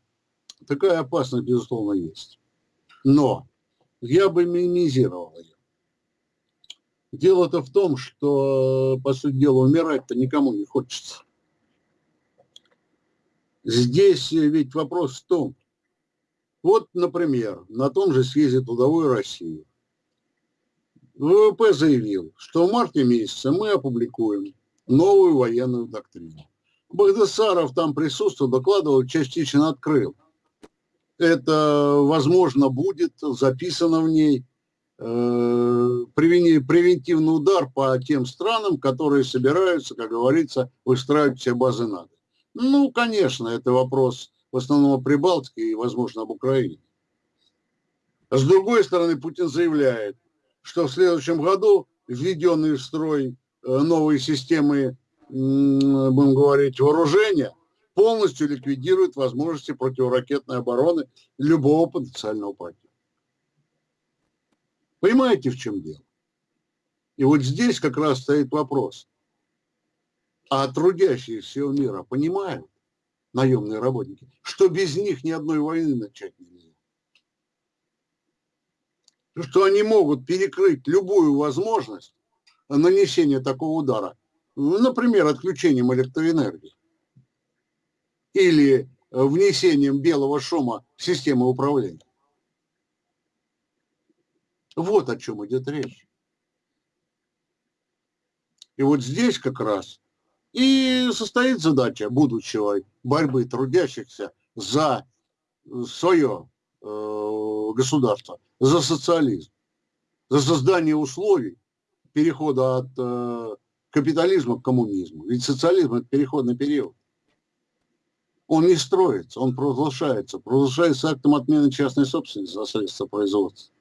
Такая опасность, безусловно, есть. Но я бы минимизировал ее. Дело-то в том, что, по сути дела, умирать-то никому не хочется. Здесь ведь вопрос в том, вот, например, на том же съезде трудовой России ВВП заявил, что в марте месяце мы опубликуем новую военную доктрину. Багдасаров там присутствовал, докладывал, частично открыл. Это, возможно, будет записано в ней э, превентивный удар по тем странам, которые собираются, как говорится, выстраивать все базы НАТО. Ну, конечно, это вопрос в основном о Прибалтике и, возможно, об Украине. С другой стороны, Путин заявляет, что в следующем году введенные в строй э, новые системы, будем говорить, вооружения полностью ликвидируют возможности противоракетной обороны любого потенциального противника. Понимаете, в чем дело? И вот здесь как раз стоит вопрос. А трудящие всего мира понимают, наемные работники, что без них ни одной войны начать нельзя. Что они могут перекрыть любую возможность нанесения такого удара, например, отключением электроэнергии или внесением белого шума в систему управления. Вот о чем идет речь. И вот здесь как раз и состоит задача будущего борьбы трудящихся за свое э, государство, за социализм, за создание условий перехода от э, капитализма к коммунизму. Ведь социализм – это переходный период. Он не строится, он провозглашается. Провозглашается актом отмены частной собственности за средства производства.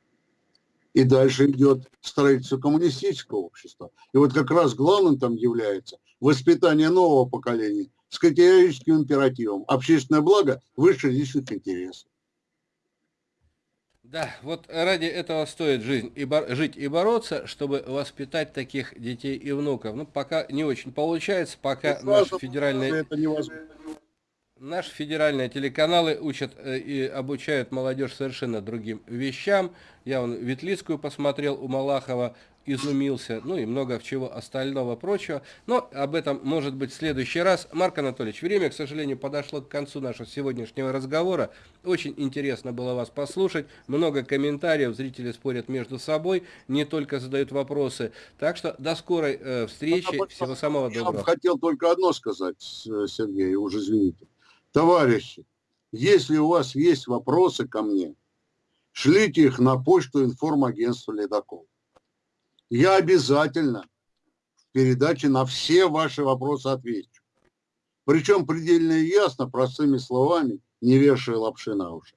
И дальше идет строительство коммунистического общества. И вот как раз главным там является воспитание нового поколения с категорическим императивом. Общественное благо выше личных интересов. Да, вот ради этого стоит жизнь и бор жить и бороться, чтобы воспитать таких детей и внуков. Ну, пока не очень получается, пока наш федеральный... Это невозможно. Наши федеральные телеканалы учат э, и обучают молодежь совершенно другим вещам. Я вон Ветлицкую посмотрел у Малахова, изумился, ну и много чего остального прочего. Но об этом может быть в следующий раз. Марк Анатольевич, время, к сожалению, подошло к концу нашего сегодняшнего разговора. Очень интересно было вас послушать. Много комментариев, зрители спорят между собой, не только задают вопросы. Так что до скорой э, встречи. Всего самого доброго. Я хотел только одно сказать, Сергей, уже извините. Товарищи, если у вас есть вопросы ко мне, шлите их на почту информагентства «Ледокол». Я обязательно в передаче на все ваши вопросы отвечу. Причем предельно ясно, простыми словами, не вешая лапши на уши.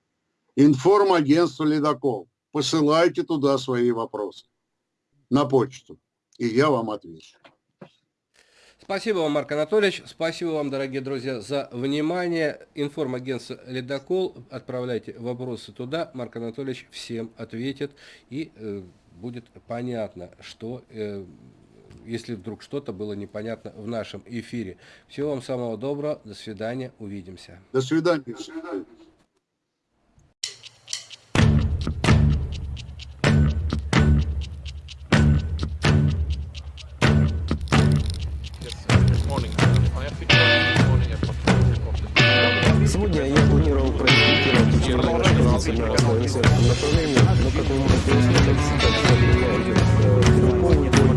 Информагентство «Ледокол». Посылайте туда свои вопросы на почту, и я вам отвечу. Спасибо вам, Марк Анатольевич. Спасибо вам, дорогие друзья, за внимание. Информагентство «Ледокол». Отправляйте вопросы туда. Марк Анатольевич всем ответит. И э, будет понятно, что... Э, если вдруг что-то было непонятно в нашем эфире. Всего вам самого доброго. До свидания. Увидимся. До свидания. До свидания. Сегодня я планировал проинспектировать учебное развитие на своем направлении, но, как вы можете услышать, сейчас я приезжаю в